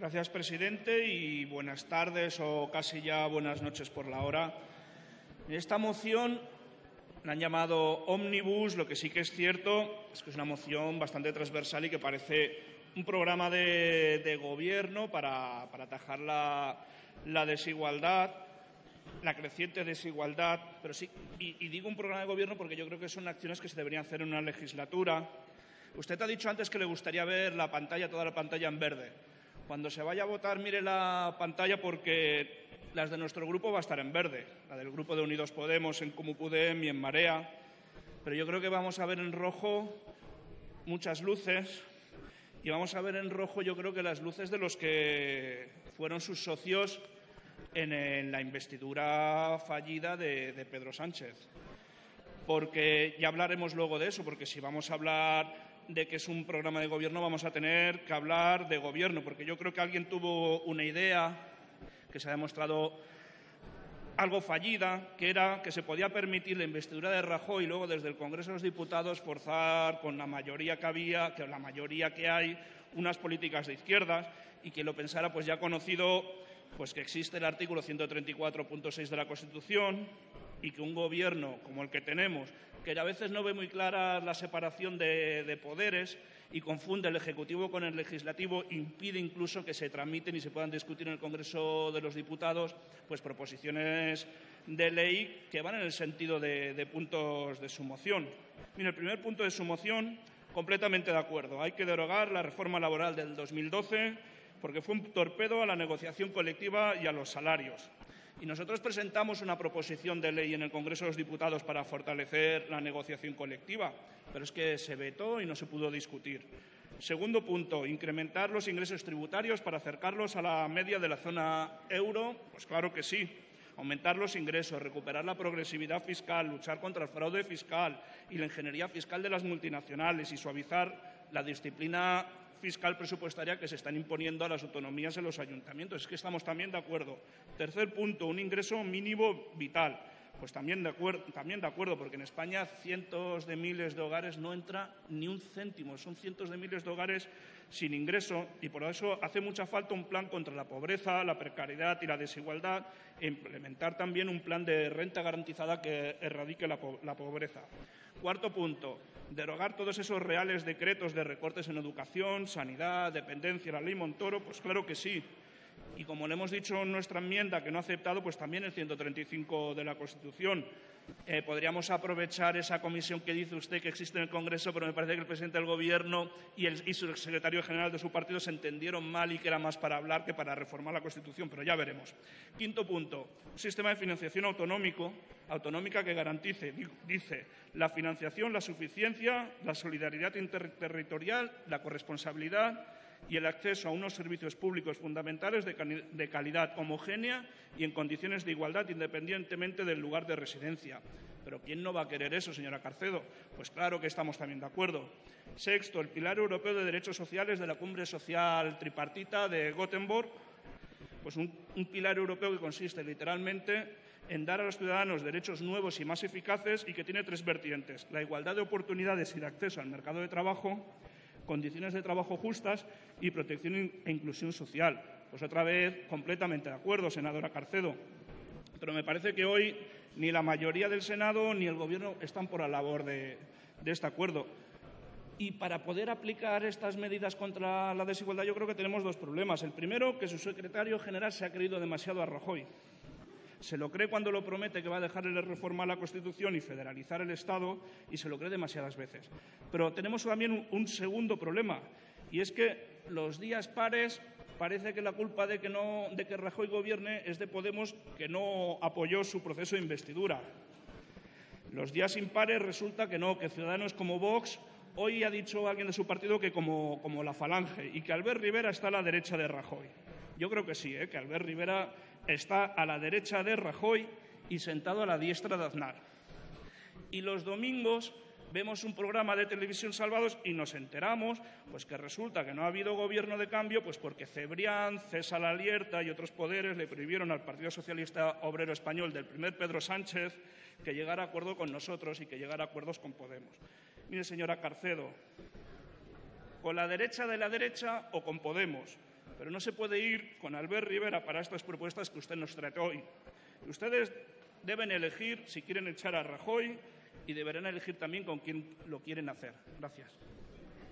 Gracias, presidente, y buenas tardes o casi ya buenas noches por la hora. Esta moción la han llamado Omnibus, lo que sí que es cierto es que es una moción bastante transversal y que parece un programa de, gobierno para, atajar la desigualdad la creciente desigualdad, pero sí, y, digo un programa de gobierno porque yo creo que son acciones que se deberían hacer en una legislatura. Usted ha dicho antes que le gustaría ver la pantalla, toda la pantalla en verde. Cuando se vaya a votar, mire la pantalla porque las de nuestro grupo va a estar en verde, la del grupo de Unidos Podemos, en Comupudem y en Marea. Pero yo creo que vamos a ver en rojo muchas luces y vamos a ver en rojo yo creo que las luces de los que fueron sus socios en, la investidura fallida de, Pedro Sánchez. Porque ya hablaremos luego de eso, porque si vamos a hablar de que es un programa de gobierno, vamos a tener que hablar de gobierno, porque yo creo que alguien tuvo una idea que se ha demostrado algo fallida, que era que se podía permitir la investidura de Rajoy y luego desde el Congreso de los Diputados forzar con la mayoría que había, que la mayoría que hay, unas políticas de izquierdas y que lo pensara pues ya conocido pues que existe el artículo 134.6 de la Constitución y que un gobierno como el que tenemos, que a veces no ve muy clara la separación de, poderes y confunde el Ejecutivo con el Legislativo, impide incluso que se tramiten y se puedan discutir en el Congreso de los Diputados pues proposiciones de ley que van en el sentido de, puntos de su moción. El primer punto de su moción, completamente de acuerdo. Hay que derogar la reforma laboral del 2012 porque fue un torpedo a la negociación colectiva y a los salarios. Y nosotros presentamos una proposición de ley en el Congreso de los Diputados para fortalecer la negociación colectiva, pero es que se vetó y no se pudo discutir. Segundo punto, incrementar los ingresos tributarios para acercarlos a la media de la zona euro. Pues claro que sí. Aumentar los ingresos, recuperar la progresividad fiscal, luchar contra el fraude fiscal y la ingeniería fiscal de las multinacionales y suavizar la disciplina fiscal presupuestaria que se están imponiendo a las autonomías en los ayuntamientos. Es que estamos también de acuerdo. Tercer punto, un ingreso mínimo vital. Pues también de, acuerdo, también de acuerdo, porque en España cientos de miles de hogares no entra ni un céntimo. Son cientos de miles de hogares sin ingreso y por eso hace mucha falta un plan contra la pobreza, la precariedad y la desigualdad e implementar también un plan de renta garantizada que erradique la pobreza. Cuarto punto, derogar todos esos reales decretos de recortes en educación, sanidad, dependencia, la ley Montoro, pues claro que sí. Y como le hemos dicho en nuestra enmienda que no ha aceptado, pues también el 135 de la Constitución. Eh, podríamos aprovechar esa comisión que dice usted que existe en el Congreso, pero me parece que el presidente del Gobierno y, el, y su secretario general de su partido se entendieron mal y que era más para hablar que para reformar la Constitución, pero ya veremos. Quinto punto, un sistema de financiación autonómico, autonómica que garantice, dice, la financiación, la suficiencia, la solidaridad interterritorial, la corresponsabilidad, y el acceso a unos servicios públicos fundamentales de, calidad homogénea y en condiciones de igualdad independientemente del lugar de residencia. Pero ¿quién no va a querer eso, señora Carcedo? Pues claro que estamos también de acuerdo. Sexto, el Pilar Europeo de Derechos Sociales de la Cumbre Social Tripartita de Gothenburg. Pues un, un pilar europeo que consiste literalmente en dar a los ciudadanos derechos nuevos y más eficaces y que tiene tres vertientes. La igualdad de oportunidades y de acceso al mercado de trabajo, condiciones de trabajo justas y protección e inclusión social. Pues otra vez, completamente de acuerdo, senadora Carcedo. Pero me parece que hoy ni la mayoría del Senado ni el Gobierno están por la labor de, este acuerdo. Y para poder aplicar estas medidas contra la desigualdad yo creo que tenemos dos problemas. El primero, que su secretario general se ha creído demasiado a Rajoy se lo cree cuando lo promete que va a dejarle reformar la Constitución y federalizar el Estado y se lo cree demasiadas veces. Pero tenemos también un, segundo problema y es que los días pares parece que la culpa de que, no, de que Rajoy gobierne es de Podemos que no apoyó su proceso de investidura. Los días impares resulta que no, que ciudadanos como Vox Hoy ha dicho alguien de su partido que como, como, la Falange y que Albert Rivera está a la derecha de Rajoy. Yo creo que sí, ¿eh? que Albert Rivera está a la derecha de Rajoy y sentado a la diestra de Aznar. Y los domingos vemos un programa de televisión salvados y nos enteramos pues que resulta que no ha habido gobierno de cambio pues porque Cebrián, César Alierta y otros poderes le prohibieron al Partido Socialista Obrero Español del primer Pedro Sánchez que llegara a acuerdo con nosotros y que llegara a acuerdos con Podemos. Mire, señora Carcedo, con la derecha de la derecha o con Podemos, pero no se puede ir con Albert Rivera para estas propuestas que usted nos trae hoy. Ustedes deben elegir si quieren echar a Rajoy y deberán elegir también con quién lo quieren hacer. Gracias.